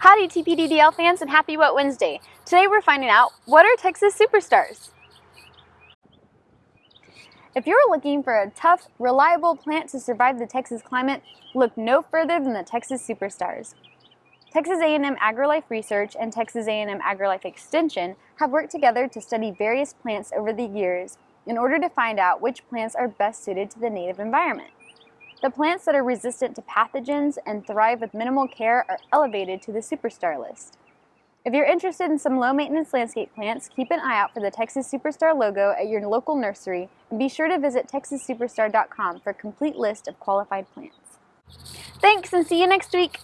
Howdy TPDDL fans and happy Wet Wednesday. Today we're finding out what are Texas superstars? If you're looking for a tough, reliable plant to survive the Texas climate, look no further than the Texas superstars. Texas A&M AgriLife Research and Texas A&M AgriLife Extension have worked together to study various plants over the years in order to find out which plants are best suited to the native environment. The plants that are resistant to pathogens and thrive with minimal care are elevated to the superstar list. If you're interested in some low-maintenance landscape plants, keep an eye out for the Texas Superstar logo at your local nursery and be sure to visit texassuperstar.com for a complete list of qualified plants. Thanks and see you next week!